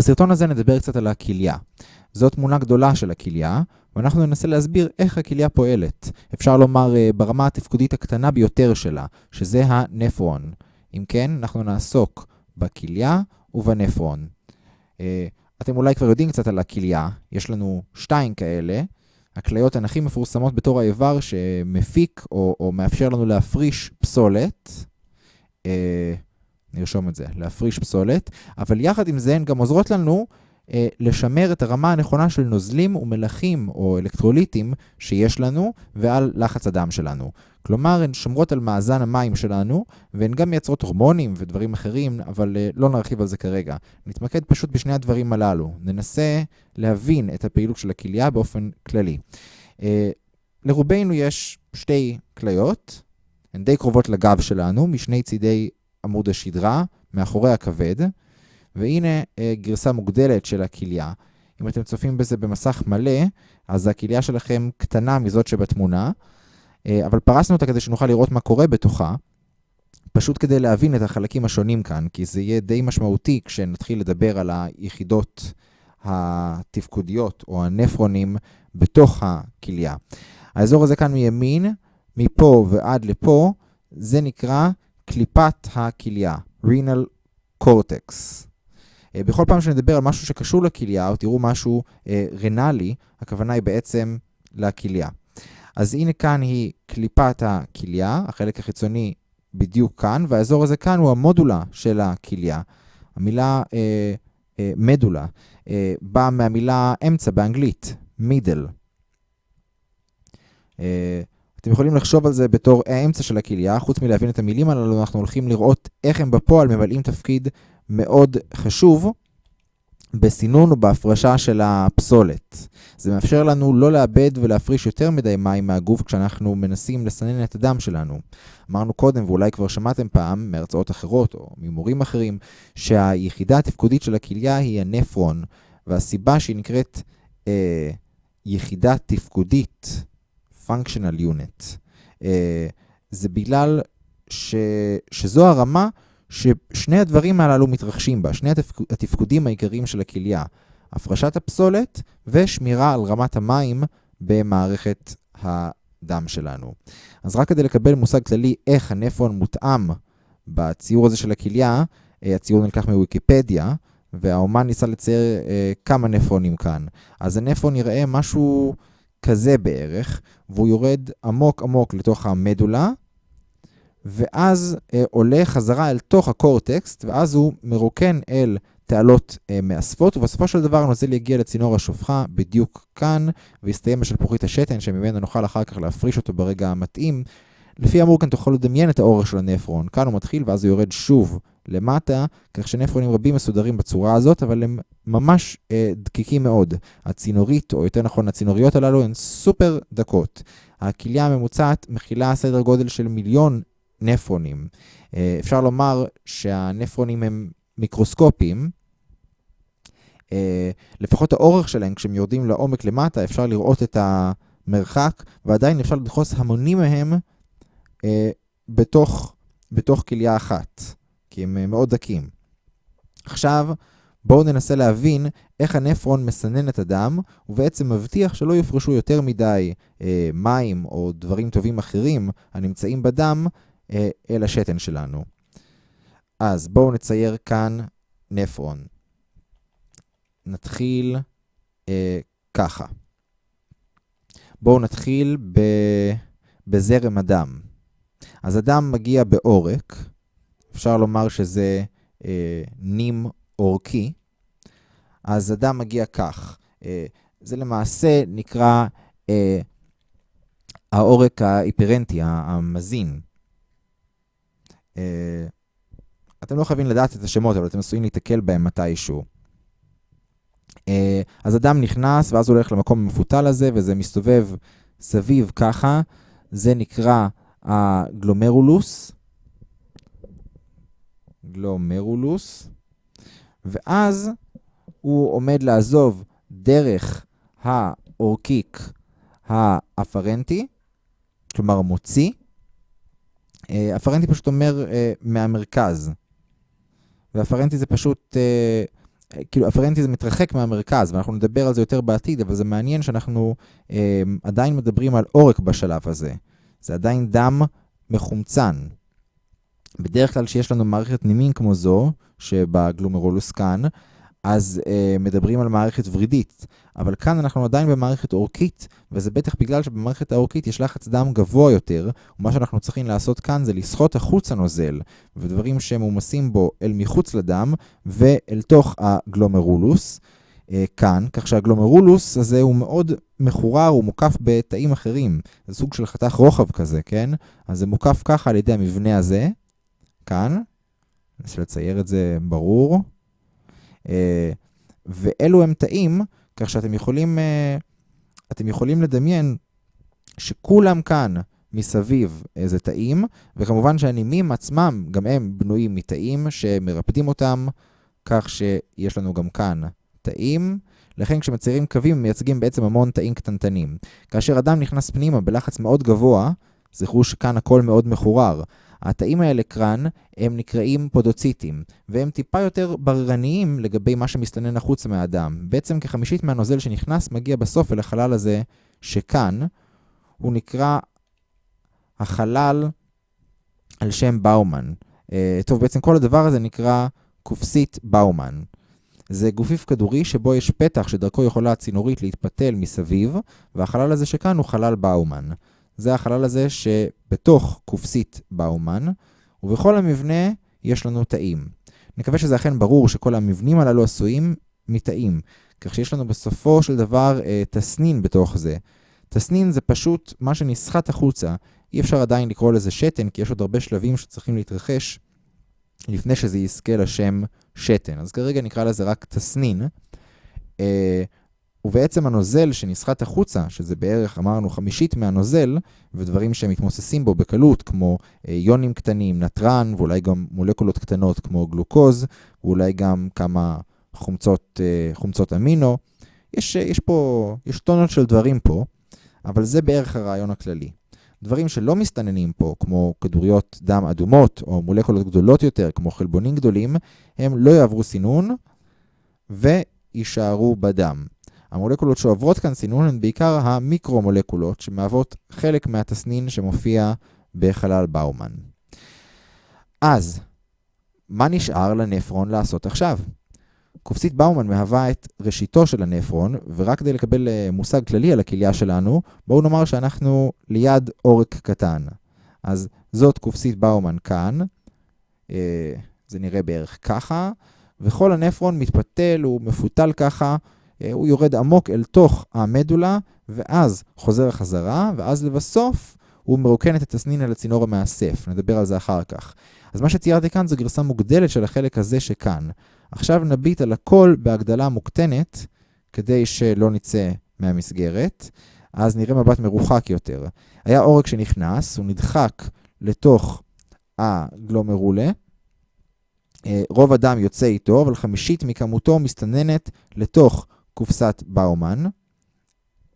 בסרטון הזה נדבר קצת על הכליה. זו תמונה גדולה של הכליה, ואנחנו ננסה להסביר איך הכליה פועלת. אפשר לומר אה, ברמה התפקודית הקטנה ביותר שלה, שזה הנפרון. אם כן, אנחנו נעסוק בכליה ובנפרון. אה, אתם אולי כבר יודעים קצת על הכליה, יש לנו שתיים כאלה. הכליות הן הכי מפורסמות בתור האיבר שמפיק או, או מאפשר לנו להפריש פסולת. נרשום את זה, להפריש פסולת, אבל יחד עם זה הן גם עוזרות לנו אה, לשמר את הרמה הנכונה של נוזלים ומלחים או אלקטרוליטים שיש לנו ועל לחץ הדם שלנו. כלומר, הן שומרות על מאזן המים שלנו, והן גם מייצרות הורמונים ודברים אחרים, אבל אה, לא נרחיב על זה כרגע. נתמקד פשוט בשני הדברים הללו. ננסה להבין את הפעילות של הכליה באופן כללי. אה, לרובנו יש שתי כליות, הן די קרובות לגב שלנו, משני צידי עמוד השדרה, מאחורי הכבד, והנה אה, גרסה מוגדלת של הכליה. אם אתם צופים בזה במסך מלא, אז הכליה שלכם קטנה מזאת שבתמונה, אה, אבל פרסנו אותה כדי שנוכל לראות מה קורה בתוכה, פשוט כדי להבין את החלקים השונים כאן, כי זה יהיה די משמעותי כשנתחיל לדבר על היחידות התפקודיות או הנפרונים בתוך הכליה. האזור הזה כאן מימין, מפה ועד לפה, זה נקרא קליפת הכליה, renal cortex. אה, בכל פעם שנדבר על משהו שקשור לכליה, או תראו משהו אה, רנלי, הכוונה היא בעצם לכליה. אז הנה כאן היא קליפת הכליה, החלק החיצוני בדיוק כאן, והאזור הזה כאן הוא המודולה של הכליה. המילה אה, אה, מדולה אה, באה מהמילה אמצע באנגלית, middle. אה, אתם יכולים לחשוב על זה בתור האמצע של הכליה, חוץ מלהבין את המילים הללו, אנחנו הולכים לראות איך הם בפועל ממלאים תפקיד מאוד חשוב בסינון ובהפרשה של הפסולת. זה מאפשר לנו לא לאבד ולהפריש יותר מדי מים מהגוף כשאנחנו מנסים לסנן את הדם שלנו. אמרנו קודם, ואולי כבר שמעתם פעם מהרצאות אחרות או ממורים אחרים, שהיחידה התפקודית של הכליה היא הנפרון, והסיבה שהיא נקראת אה, יחידה תפקודית, functional unit, אה, זה בגלל ש, שזו הרמה ששני הדברים הללו מתרחשים בה, שני התפק... התפקודים העיקריים של הכליה, הפרשת הפסולת ושמירה על רמת המים במערכת הדם שלנו. אז רק כדי לקבל מושג כללי איך הנפרון מותאם בציור הזה של הכליה, אה, הציור נלקח מוויקיפדיה, והאומן ניסה לצייר אה, כמה נפרונים כאן. אז הנפרון יראה משהו כזה בערך, והוא יורד עמוק עמוק לתוך המדולה, ואז אה, עולה חזרה אל תוך הקורטקסט, ואז הוא מרוקן אל תעלות אה, מאספות, ובסופו של דבר הנוזל יגיע לצינור השופחה בדיוק כאן, ויסתיים בשלפוחית השתן, שממנו נוכל אחר כך להפריש אותו ברגע המתאים. לפי האמור כאן תוכל לדמיין את האורך של הנפרון. כאן הוא מתחיל ואז הוא יורד שוב למטה, כך שנפרונים רבים מסודרים בצורה הזאת, אבל הם ממש אה, דקיקים מאוד. הצינורית, או יותר נכון הצינוריות הללו, הן סופר דקות. הכליה הממוצעת מכילה סדר גודל של מיליון נפרונים. אה, אפשר לומר שהנפרונים הם מיקרוסקופיים, אה, לפחות האורך שלהם, כשהם יורדים לעומק למטה, אפשר לראות את המרחק, ועדיין אפשר לדחוס המונים מהם בתוך, בתוך כליה אחת, כי הם מאוד דקים. עכשיו, בואו ננסה להבין איך הנפרון מסנן את הדם, ובעצם מבטיח שלא יופרשו יותר מדי אה, מים או דברים טובים אחרים הנמצאים בדם אה, אל השתן שלנו. אז בואו נצייר כאן נפרון. נתחיל אה, ככה. בואו נתחיל ב, בזרם הדם. אז הדם מגיע בעורק, אפשר לומר שזה אה, נים עורקי, אז הדם מגיע כך. אה, זה למעשה נקרא אה, העורק ההיפרנטי, המזין. אה, אתם לא חייבים לדעת את השמות, אבל אתם עשויים להתקל בהם מתישהו. אה, אז אדם נכנס, ואז הולך למקום המפותל הזה, וזה מסתובב סביב ככה. זה נקרא הגלומרולוס. גלומרולוס. ואז הוא עומד לעזוב דרך האורקיק האפרנטי, כלומר מוציא, אה, אפרנטי פשוט אומר uh, מהמרכז. ואפרנטי זה פשוט uh, כאילו אפרנטיזם מתרחק מהמרכז, ואנחנו נדבר על זה יותר בעתיד, אבל זה מעניין שאנחנו אה, עדיין מדברים על עורק בשלב הזה. זה עדיין דם מחומצן. בדרך כלל כשיש לנו מערכת נימין כמו זו, שבגלומרולוס כאן, אז אה, מדברים על מערכת ורידית. אבל כאן אנחנו עדיין במערכת אורכית, וזה בטח בגלל שבמערכת האורכית יש לחץ דם גבוה יותר, ומה שאנחנו צריכים לעשות כאן זה לסחוט החוצה נוזל, ודברים שמומסים בו אל מחוץ לדם, ואל תוך הגלומרולוס. אה, כאן, כך שהגלומרולוס הזה הוא מאוד מחורר, הוא מוקף בתאים אחרים. זה סוג של חתך רוחב כזה, כן? אז זה מוקף ככה על ידי המבנה הזה, כאן. ננסה לצייר את זה ברור. אה, ואלו הם תאים, כך שאתם יכולים, אה, אתם יכולים לדמיין שכולם כאן מסביב איזה תאים, וכמובן שהנימים עצמם, גם הם בנויים מתאים שמרפדים אותם, כך שיש לנו גם כאן תאים. לכן כשמציירים קווים הם מייצגים בעצם המון תאים קטנטנים. כאשר אדם נכנס פנימה בלחץ מאוד גבוה, זכרו שכאן הכל מאוד מחורר. התאים האלה כאן הם נקראים פודוציטים, והם טיפה יותר בררניים לגבי מה שמסתנן החוצה מהאדם. בעצם כחמישית מהנוזל שנכנס מגיע בסוף אל החלל הזה שכאן, הוא נקרא החלל על שם באומן. Uh, טוב, בעצם כל הדבר הזה נקרא קופסית באומן. זה גופיף כדורי שבו יש פתח שדרכו יכולה הצינורית להתפתל מסביב, והחלל הזה שכאן הוא חלל באומן. זה החלל הזה שבתוך קופסית באומן, ובכל המבנה יש לנו תאים. נקווה שזה אכן ברור שכל המבנים הללו עשויים מתאים, כך שיש לנו בסופו של דבר אה, תסנין בתוך זה. תסנין זה פשוט מה שנסחט החוצה, אי אפשר עדיין לקרוא לזה שתן, כי יש עוד הרבה שלבים שצריכים להתרחש לפני שזה יזכה לשם שתן. אז כרגע נקרא לזה רק תסנין. אה, ובעצם הנוזל שנסחט החוצה, שזה בערך, אמרנו, חמישית מהנוזל, ודברים שמתמוססים בו בקלות, כמו אה, יונים קטנים, נתרן, ואולי גם מולקולות קטנות כמו גלוקוז, ואולי גם כמה חומצות, אה, חומצות אמינו. יש, יש פה, יש טונות של דברים פה, אבל זה בערך הרעיון הכללי. דברים שלא מסתננים פה, כמו כדוריות דם אדומות, או מולקולות גדולות יותר, כמו חלבונים גדולים, הם לא יעברו סינון ויישארו בדם. המולקולות שעוברות כאן סינון הן בעיקר המיקרומולקולות, שמהוות חלק מהתסנין שמופיע בחלל באומן. אז, מה נשאר לנפרון לעשות עכשיו? קופסית באומן מהווה את ראשיתו של הנפרון, ורק כדי לקבל אה, מושג כללי על הכליה שלנו, בואו נאמר שאנחנו ליד עורק קטן. אז זאת קופסית באומן כאן, אה, זה נראה בערך ככה, וכל הנפרון מתפתל, הוא מפותל ככה, אה, הוא יורד עמוק אל תוך המדולה, ואז חוזר חזרה, ואז לבסוף הוא מרוקן את התסנין אל הצינור המאסף. נדבר על זה אחר כך. אז מה שציירתי כאן זו גרסה מוגדלת של החלק הזה שכאן. עכשיו נביט על הכל בהגדלה מוקטנת, כדי שלא נצא מהמסגרת. אז נראה מבט מרוחק יותר. היה עורק שנכנס, הוא נדחק לתוך הגלומרולה. אה, רוב הדם יוצא איתו, אבל חמישית מכמותו מסתננת לתוך קופסת באומן.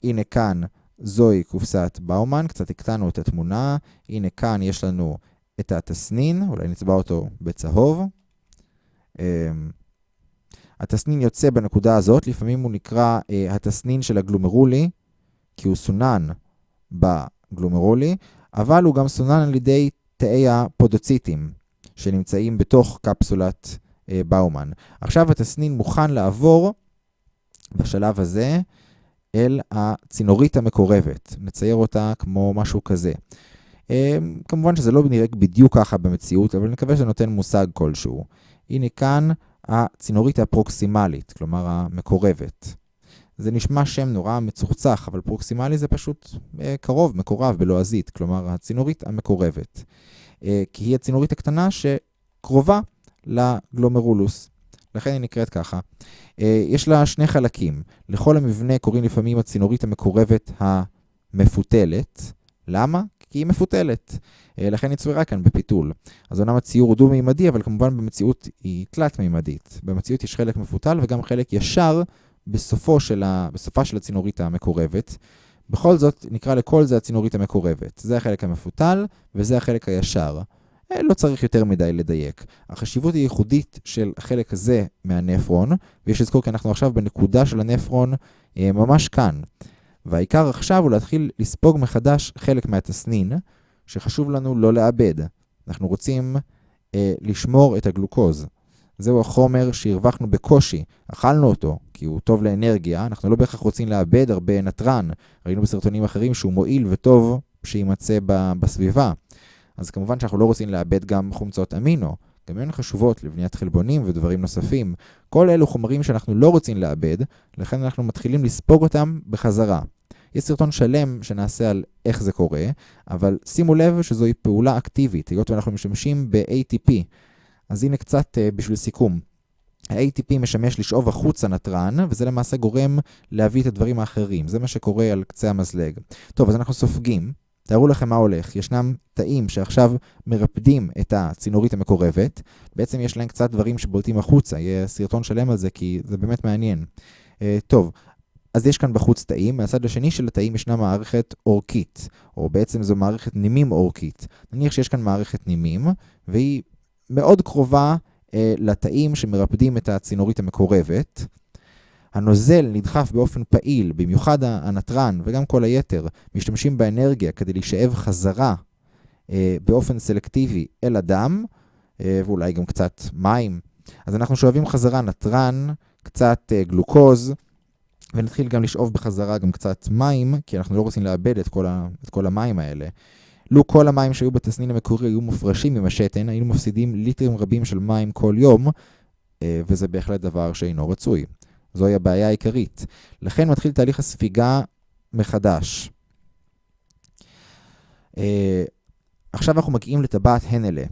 הנה כאן זוהי קופסת באומן, קצת הקטנו את התמונה. הנה כאן יש לנו את התסנין, אולי נצבע אותו בצהוב. אמ, התסנין יוצא בנקודה הזאת, לפעמים הוא נקרא אה, התסנין של הגלומרולי, כי הוא סונן בגלומרולי, אבל הוא גם סונן על ידי תאי הפודוציטים שנמצאים בתוך קפסולת אה, באומן. עכשיו התסנין מוכן לעבור בשלב הזה אל הצינורית המקורבת. נצייר אותה כמו משהו כזה. אמ, כמובן שזה לא נראה בדיוק ככה במציאות, אבל נקווה שזה נותן מושג כלשהו. הנה כאן הצינורית הפרוקסימלית, כלומר המקורבת. זה נשמע שם נורא מצוחצח, אבל פרוקסימלי זה פשוט אה, קרוב, מקורב, בלועזית, כלומר הצינורית המקורבת. אה, כי היא הצינורית הקטנה שקרובה לגלומרולוס. לכן היא נקראת ככה. אה, יש לה שני חלקים. לכל המבנה קוראים לפעמים הצינורית המקורבת המפותלת. למה? כי היא מפותלת. אה, לכן היא צוירה כאן בפיתול. אז אומנם הציור הוא דו-מימדי, אבל כמובן במציאות היא תלת-מימדית. במציאות יש חלק מפותל וגם חלק ישר בסופו של ה... בסופה של הצינורית המקורבת. בכל זאת, נקרא לכל זה הצינורית המקורבת. זה החלק המפותל וזה החלק הישר. אה, לא צריך יותר מדי לדייק. החשיבות היא ייחודית של החלק הזה מהנפרון, ויש לזכור כי אנחנו עכשיו בנקודה של הנפרון אה, ממש כאן. והעיקר עכשיו הוא להתחיל לספוג מחדש חלק מהתסנין, שחשוב לנו לא לאבד. אנחנו רוצים אה, לשמור את הגלוקוז. זהו החומר שהרווחנו בקושי, אכלנו אותו, כי הוא טוב לאנרגיה, אנחנו לא בהכרח רוצים לאבד הרבה נתרן. ראינו בסרטונים אחרים שהוא מועיל וטוב שיימצא בסביבה. אז כמובן שאנחנו לא רוצים לאבד גם חומצות אמינו. גם הן חשובות לבניית חלבונים ודברים נוספים. כל אלו חומרים שאנחנו לא רוצים לאבד, לכן אנחנו מתחילים לספוג אותם בחזרה. יש סרטון שלם שנעשה על איך זה קורה, אבל שימו לב שזוהי פעולה אקטיבית, היות ואנחנו משתמשים ב-ATP. אז הנה קצת uh, בשביל סיכום. ה-ATP משמש לשאוב החוצה נתרן, וזה למעשה גורם להביא את הדברים האחרים. זה מה שקורה על קצה המזלג. טוב, אז אנחנו סופגים. תארו לכם מה הולך. ישנם תאים שעכשיו מרפדים את הצינורית המקורבת. בעצם יש להם קצת דברים שבולטים החוצה. יהיה סרטון שלם על זה, כי זה באמת מעניין. Uh, טוב, אז יש כאן בחוץ תאים, מהצד השני של התאים ישנה מערכת אורכית, או בעצם זו מערכת נימים אורכית. נניח שיש כאן מערכת נימים, והיא מאוד קרובה אה, לתאים שמרפדים את הצינורית המקורבת. הנוזל נדחף באופן פעיל, במיוחד הנתרן וגם כל היתר, משתמשים באנרגיה כדי להישאב חזרה אה, באופן סלקטיבי אל הדם, אה, ואולי גם קצת מים. אז אנחנו שואבים חזרה נתרן, קצת אה, גלוקוז, ונתחיל גם לשאוב בחזרה גם קצת מים, כי אנחנו לא רוצים לאבד את כל, ה, את כל המים האלה. לו כל המים שהיו בתסנין המקורי היו מופרשים עם השתן, היינו מפסידים ליטרים רבים של מים כל יום, אה, וזה בהחלט דבר שאינו רצוי. זוהי הבעיה העיקרית. לכן מתחיל תהליך הספיגה מחדש. אה, עכשיו אנחנו מגיעים לטבעת הנלה.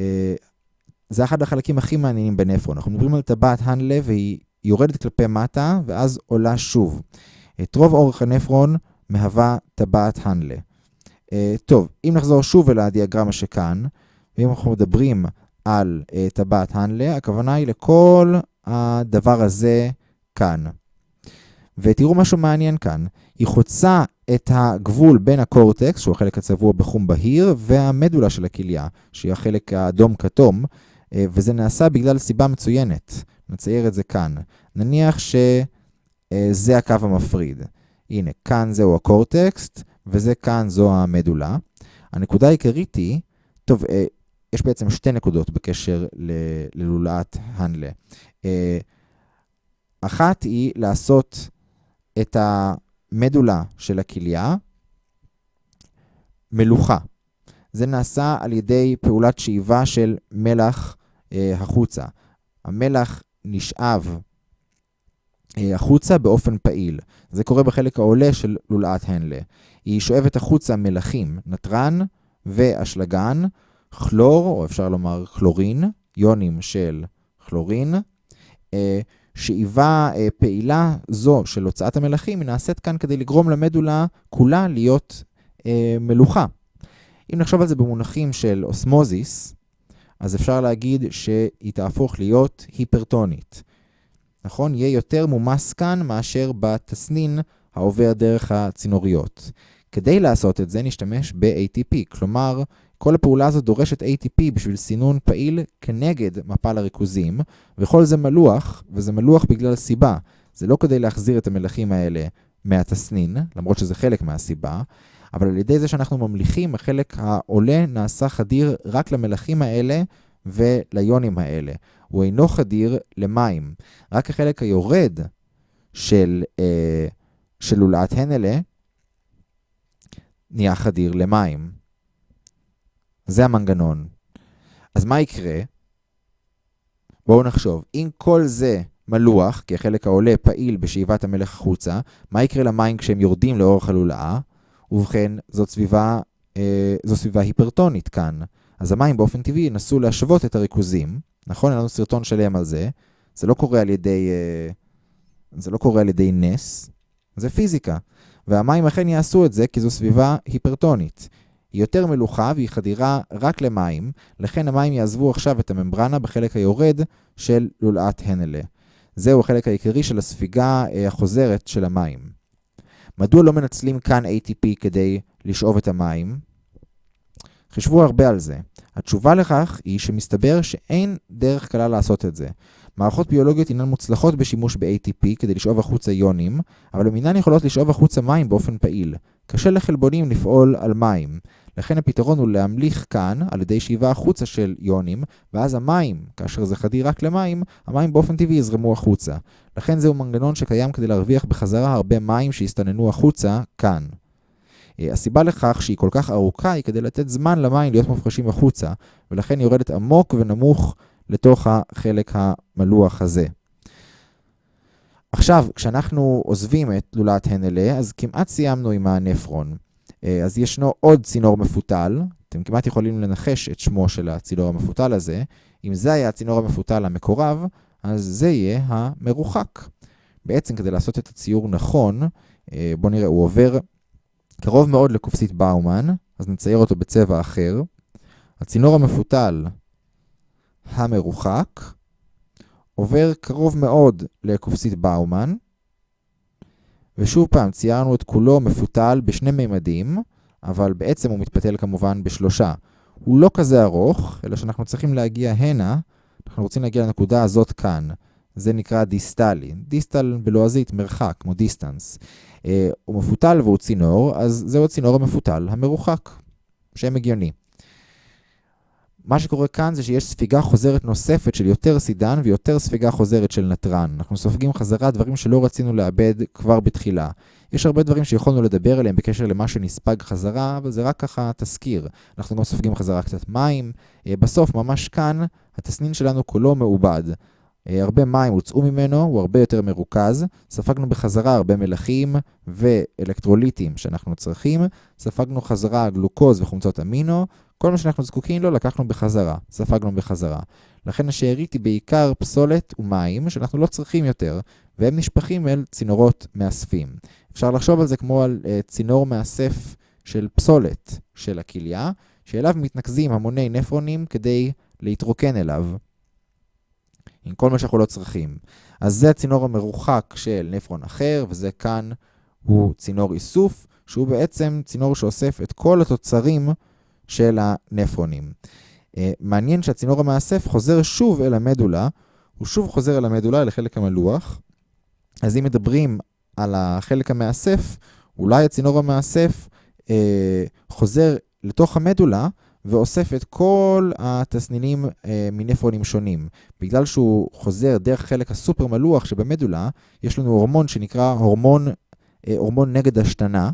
אה, זה אחד החלקים הכי מעניינים בנפרון. אנחנו מדברים על טבעת הנלה והיא יורדת כלפי מטה ואז עולה שוב. את רוב אורך הנפרון מהווה טבעת הנלה. Uh, טוב, אם נחזור שוב אל הדיאגרמה שכאן, ואם אנחנו מדברים על uh, טבעת הנלה, הכוונה היא לכל הדבר הזה כאן. ותראו משהו מעניין כאן, היא חוצה את הגבול בין הקורטקס, שהוא החלק הצבוע בחום בהיר, והמדולה של הכליה, שהיא החלק האדום-כתום, uh, וזה נעשה בגלל סיבה מצוינת. נצייר את זה כאן. נניח שזה הקו המפריד. הנה, כאן זהו הקורטקסט, וזה כאן זו המדולה. הנקודה העיקרית היא, טוב, אה, יש בעצם שתי נקודות בקשר ללולאת הנלה. אחת היא לעשות את המדולה של הכליה מלוכה. זה נעשה על ידי פעולת שאיבה של מלח אה, החוצה. המלח נשאב אה, החוצה באופן פעיל. זה קורה בחלק העולה של לולאת הנלה. היא שואבת החוצה מלחים, נתרן ואשלגן, כלור, או אפשר לומר כלורין, יונים של כלורין. אה, שאיבה אה, פעילה זו של הוצאת המלחים נעשית כאן כדי לגרום למדולה כולה להיות מלוכה. אם נחשוב על זה במונחים של אוסמוזיס, אז אפשר להגיד שהיא תהפוך להיות היפרטונית. נכון? יהיה יותר מומס כאן מאשר בתסנין העובר דרך הצינוריות. כדי לעשות את זה נשתמש ב-ATP, כלומר, כל הפעולה הזאת דורשת ATP בשביל סינון פעיל כנגד מפל הריכוזים, וכל זה מלוח, וזה מלוח בגלל סיבה. זה לא כדי להחזיר את המלחים האלה מהתסנין, למרות שזה חלק מהסיבה, אבל על ידי זה שאנחנו ממליכים, החלק העולה נעשה חדיר רק למלחים האלה וליונים האלה. הוא אינו חדיר למים. רק החלק היורד של, אה, של לולאת הנלה נהיה חדיר למים. זה המנגנון. אז מה יקרה? בואו נחשוב. אם כל זה מלוח, כי החלק העולה פעיל בשאיבת המלך החוצה, מה יקרה למים כשהם יורדים לאורך הלולאה? ובכן, זאת סביבה, אה, זו סביבה היפרטונית כאן. אז המים באופן טבעי ינסו להשוות את הריכוזים, נכון? אין לנו סרטון שלם על זה. זה לא קורה על ידי, אה, זה לא קורה על ידי נס, זה פיזיקה. והמים אכן יעשו את זה כי זו סביבה היפרטונית. היא יותר מלוכה והיא חדירה רק למים, לכן המים יעזבו עכשיו את הממברנה בחלק היורד של לולאת הנלה. זהו החלק העיקרי של הספיגה אה, החוזרת של המים. מדוע לא מנצלים כאן ATP כדי לשאוב את המים? חישבו הרבה על זה. התשובה לכך היא שמסתבר שאין דרך קלה לעשות את זה. מערכות ביולוגיות אינן מוצלחות בשימוש ב-ATP כדי לשאוב החוצה איונים, אבל הן אינן יכולות לשאוב החוצה מים באופן פעיל. קשה לחלבונים לפעול על מים. לכן הפתרון הוא להמליך כאן על ידי שאיבה החוצה של איונים, ואז המים, כאשר זה חדיר רק למים, המים באופן טבעי יזרמו החוצה. לכן זהו מנגנון שקיים כדי להרוויח בחזרה הרבה מים שהסתננו החוצה כאן. אה, הסיבה לכך שהיא כל כך ארוכה היא כדי לתת זמן למים להיות מופרשים החוצה, ולכן יורדת עמוק ונמוך לתוך החלק המלוח הזה. עכשיו, כשאנחנו עוזבים את לולת הנלה, אז כמעט סיימנו עם הנפרון. אה, אז ישנו עוד צינור מפותל, אתם כמעט יכולים לנחש את שמו של הצינור המפותל הזה. אם זה היה הצינור המפותל המקורב, אז זה יהיה המרוחק. בעצם כדי לעשות את הציור נכון, אה, בואו נראה, הוא עובר קרוב מאוד לקופסית באומן, אז נצייר אותו בצבע אחר. הצינור המפותל המרוחק עובר קרוב מאוד לקופסית באומן, ושוב פעם, ציירנו את כולו מפותל בשני מימדים, אבל בעצם הוא מתפתל כמובן בשלושה. הוא לא כזה ארוך, אלא שאנחנו צריכים להגיע הנה, אנחנו רוצים להגיע לנקודה הזאת כאן. זה נקרא דיסטלי. דיסטל בלועזית מרחק, כמו דיסטנס. אה, הוא מפותל והוא צינור, אז זהו הצינור המפותל המרוחק, שם הגיוני. מה שקורה כאן זה שיש ספיגה חוזרת נוספת של יותר סידן ויותר ספיגה חוזרת של נתרן. אנחנו סופגים חזרה דברים שלא רצינו לאבד כבר בתחילה. יש הרבה דברים שיכולנו לדבר עליהם בקשר למה שנספג חזרה, אבל זה רק ככה תזכיר. אנחנו גם סופגים חזרה קצת מים. אה, בסוף, ממש כאן, התסנין שלנו כולו מעובד. אה, הרבה מים הוצאו ממנו, הוא הרבה יותר מרוכז. ספגנו בחזרה הרבה מלחים ואלקטרוליטים שאנחנו צריכים. ספגנו חזרה גלוקוז וחומצות אמינו. כל מה שאנחנו זקוקים לו לקחנו בחזרה, ספגנו בחזרה. לכן השארית היא בעיקר פסולת ומים שאנחנו לא צריכים יותר, והם נשפכים אל צינורות מאספים. אפשר לחשוב על זה כמו על uh, צינור מאסף של פסולת של הכליה, שאליו מתנקזים המוני נפרונים כדי להתרוקן אליו. עם כל מה שאנחנו לא צריכים. אז זה הצינור המרוחק של נפרון אחר, וזה כאן הוא צינור איסוף, שהוא בעצם צינור שאוסף את כל התוצרים של הנפרונים. Uh, מעניין שהצינור המאסף חוזר שוב אל המדולה, הוא שוב חוזר אל המדולה, אל החלק המלוח. אז אם מדברים על החלק המאסף, אולי הצינור המאסף uh, חוזר לתוך המדולה ואוסף את כל התסנינים uh, מנפרונים שונים. בגלל שהוא חוזר דרך חלק הסופר מלוח שבמדולה, יש לנו הורמון שנקרא הורמון, uh, הורמון נגד השתנה,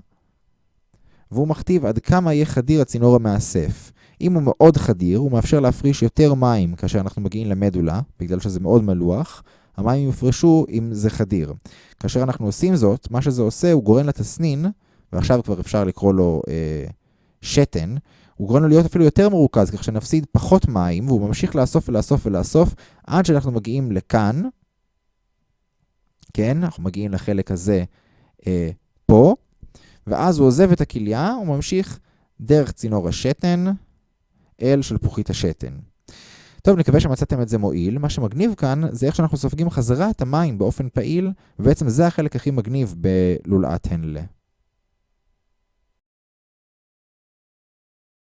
והוא מכתיב עד כמה יהיה חדיר הצינור המאסף. אם הוא מאוד חדיר, הוא מאפשר להפריש יותר מים כאשר אנחנו מגיעים למדולה, בגלל שזה מאוד מלוח, המים יופרשו אם זה חדיר. כאשר אנחנו עושים זאת, מה שזה עושה, הוא גורם לתסנין, ועכשיו כבר אפשר לקרוא לו אה, שתן, הוא גורם לו להיות אפילו יותר מרוכז, כך שנפסיד פחות מים, והוא ממשיך לאסוף ולאסוף ולאסוף, עד שאנחנו מגיעים לכאן, כן, אנחנו מגיעים לחלק הזה אה, פה, ואז הוא עוזב את הכליה, הוא ממשיך דרך צינור השתן אל שלפוחית השתן. טוב, נקווה שמצאתם את זה מועיל. מה שמגניב כאן זה איך שאנחנו סופגים חזרה את המים באופן פעיל, ובעצם זה החלק הכי מגניב בלולאת הנלה.